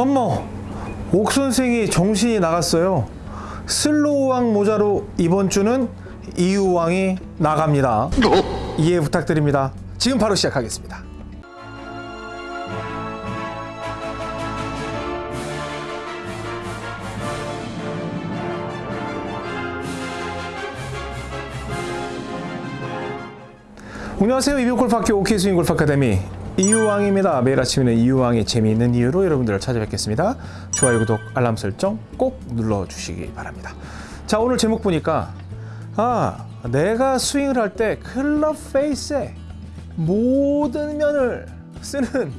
어머 옥 선생이 정신이 나갔어요. 슬로우왕 모자로 이번 주는 이유왕이 나갑니다. 이해 부탁드립니다. 지금 바로 시작하겠습니다. 안녕하세요. 이병골프학교 오케이스윙 골프 아카데미 이유왕입니다. 매일 아침에는 이유왕의 재미있는 이유로 여러분들을 찾아뵙겠습니다. 좋아요 구독 알람 설정 꼭 눌러주시기 바랍니다. 자 오늘 제목 보니까 아 내가 스윙을 할 때 클럽 페이스에 모든 면을 쓰는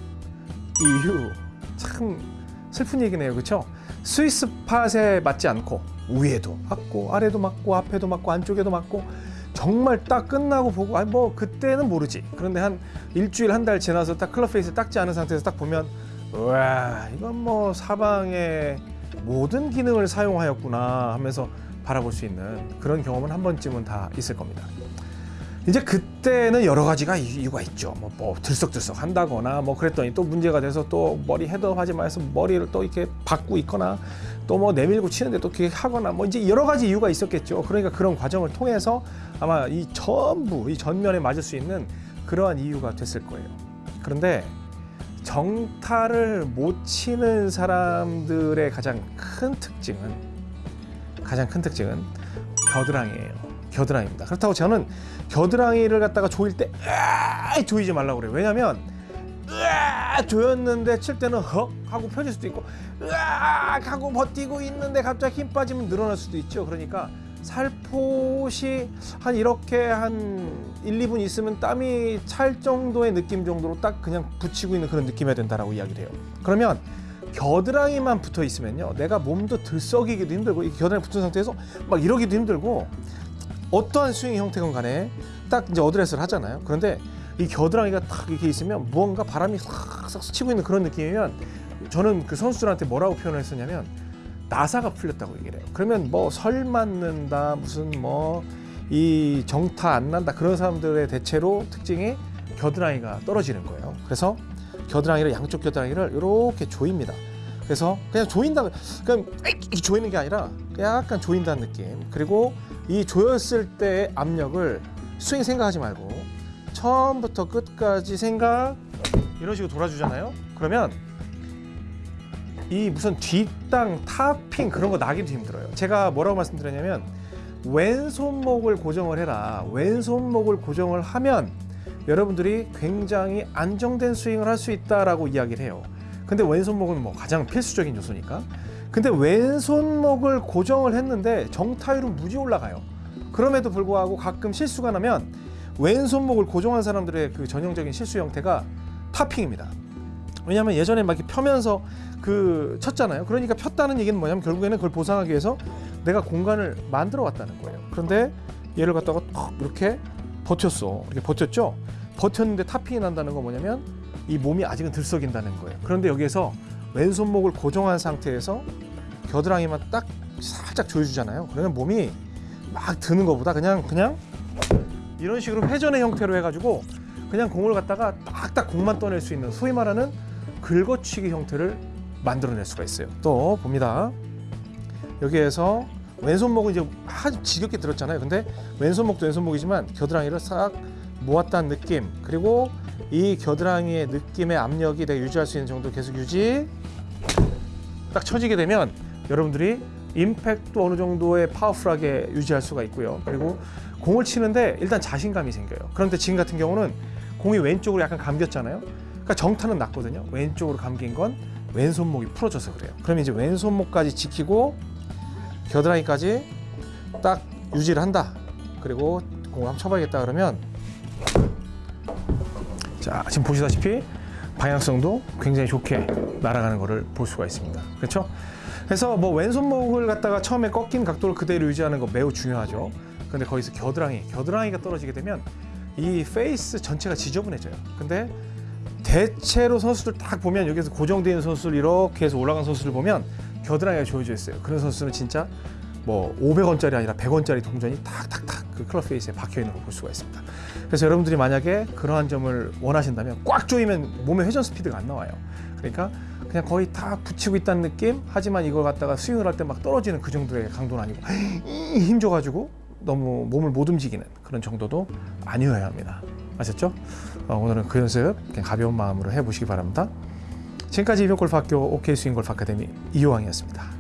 이유. 참 슬픈 얘기네요. 그쵸? 스위스 팟에 맞지 않고 위에도 맞고 아래도 맞고 앞에도 맞고 안쪽에도 맞고 정말 딱 끝나고 보고 아니 뭐 그때는 모르지. 그런데 한 일주일 한 달 지나서 딱 클럽 페이스 닦지 않은 상태에서 딱 보면 와 이건 뭐 사방의 모든 기능을 사용하였구나 하면서 바라볼 수 있는 그런 경험은 한 번쯤은 다 있을 겁니다 이제 그때는 여러 가지가 이유가 있죠. 뭐, 뭐 들썩들썩 한다거나 뭐 그랬더니 또 문제가 돼서 또 머리 헤드업하지 마해서 머리를 또 이렇게 받고 있거나 또 뭐 내밀고 치는데 또 그렇게 하거나 뭐 이제 여러 가지 이유가 있었겠죠. 그러니까 그런 과정을 통해서 아마 이 전부 이 전면에 맞을 수 있는 그러한 이유가 됐을 거예요. 그런데 정타를 못 치는 사람들의 가장 큰 특징은 가장 큰 특징은 겨드랑이에요 겨드랑이입니다. 그렇다고 저는 겨드랑이를 갖다가 조일 때 으아 조이지 말라고 그래요. 왜냐면 으아 조였는데 칠 때는 헉! 하고 펴질 수도 있고 으아 하고 버티고 있는데 갑자기 힘 빠지면 늘어날 수도 있죠. 그러니까 살포시 한 이렇게 한 1, 2분 있으면 땀이 찰 정도의 느낌 정도로 딱 그냥 붙이고 있는 그런 느낌이어야 된다라고 이야기를 해요. 그러면 겨드랑이만 붙어 있으면요. 내가 몸도 들썩이기도 힘들고 이 겨드랑이 붙은 상태에서 막 이러기도 힘들고 어떠한 스윙 형태건 간에 딱 이제 어드레스를 하잖아요. 그런데 이 겨드랑이가 딱 이렇게 있으면 무언가 바람이 싹싹 치고 있는 그런 느낌이면 저는 그 선수들한테 뭐라고 표현을 했었냐면 나사가 풀렸다고 얘기를 해요. 그러면 뭐 설 맞는다 무슨 뭐 이 정타 안 난다 그런 사람들의 대체로 특징이 겨드랑이가 떨어지는 거예요. 그래서 겨드랑이를 양쪽 겨드랑이를 이렇게 조입니다 그래서 그냥 조인다. 그냥 이렇게 조이는 게 아니라 약간 조인다는 느낌. 그리고 이 조였을 때의 압력을 스윙 생각하지 말고 처음부터 끝까지 생각 이런 식으로 돌아주잖아요. 그러면 이 무슨 뒷땅 탑핑 그런 거 나기도 힘들어요. 제가 뭐라고 말씀드렸냐면 왼손목을 고정을 해라. 왼손목을 고정을 하면 여러분들이 굉장히 안정된 스윙을 할 수 있다라고 이야기를 해요 근데 왼손목은 뭐 가장 필수적인 요소니까. 근데 왼손목을 고정을 했는데 정타율은 무지 올라가요. 그럼에도 불구하고 가끔 실수가 나면 왼손목을 고정한 사람들의 그 전형적인 실수 형태가 탑핑입니다. 왜냐하면 예전에 막 이렇게 펴면서 그 쳤잖아요. 그러니까 폈다는 얘기는 뭐냐면 결국에는 그걸 보상하기 위해서 내가 공간을 만들어 왔다는 거예요. 그런데 얘를 갖다가 턱 이렇게 버텼어. 이렇게 버텼죠? 버텼는데 탑핑이 난다는 건 뭐냐면 이 몸이 아직은 들썩인다는 거예요. 그런데 여기에서 왼손목을 고정한 상태에서 겨드랑이만 딱 살짝 조여주잖아요. 그러면 몸이 막 드는 것보다 그냥 그냥 이런 식으로 회전의 형태로 해가지고 그냥 공을 갖다가 딱딱 공만 떠낼 수 있는 소위 말하는 긁어치기 형태를 만들어낼 수가 있어요. 또 봅니다. 여기에서 왼손목은 이제 아주 지겹게 들었잖아요. 근데 왼손목도 왼손목이지만 겨드랑이를 싹 모았다는 느낌. 그리고 이 겨드랑이의 느낌의 압력이 내가 유지할 수 있는 정도 계속 유지 딱 쳐지게 되면 여러분들이 임팩트 어느 정도의 파워풀하게 유지할 수가 있고요. 그리고 공을 치는데 일단 자신감이 생겨요. 그런데 지금 같은 경우는 공이 왼쪽으로 약간 감겼잖아요. 그러니까 정타는 났거든요. 왼쪽으로 감긴 건 왼손목이 풀어져서 그래요. 그러면 이제 왼손목까지 지키고 겨드랑이까지 딱 유지를 한다. 그리고 공을 한번 쳐봐야겠다 그러면 자 지금 보시다시피 방향성도 굉장히 좋게 날아가는 것을 볼 수가 있습니다. 그렇죠? 그래서 뭐 왼손목을 갖다가 처음에 꺾인 각도를 그대로 유지하는 거 매우 중요하죠. 근데 거기서 겨드랑이 겨드랑이가 떨어지게 되면 이 페이스 전체가 지저분해져요. 근데 대체로 선수들 딱 보면 여기서 고정되어 있는 선수들 이렇게 해서 올라간 선수들 보면 겨드랑이가 조여져 있어요. 그런 선수는 진짜 뭐 500원짜리 아니라 100원짜리 동전이 탁탁탁 그 클럽 페이스에 박혀 있는 걸 볼 수가 있습니다 그래서 여러분들이 만약에 그러한 점을 원하신다면 꽉 조이면 몸의 회전 스피드가 안 나와요 그러니까 그냥 거의 다 붙이고 있다는 느낌. 하지만 이걸 갖다가 스윙을 할 때 막 떨어지는 그 정도의 강도는 아니고 힘 줘가지고 너무 몸을 못 움직이는 그런 정도도 아니어야 합니다. 아셨죠? 어, 오늘은 그 연습 그냥 가벼운 마음으로 해보시기 바랍니다. 지금까지 이병골프학교 OK 스윙골프 아카데미 이호왕이었습니다.